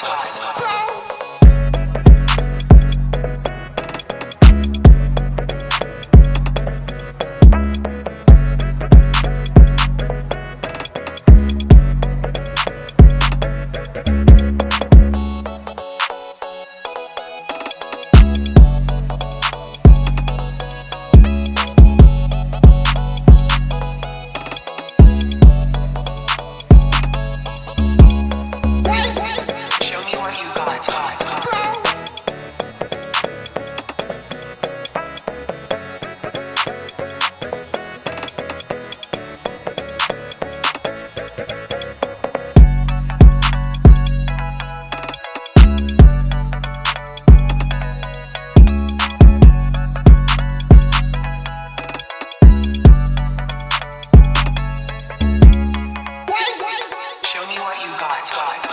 time. what you got. got.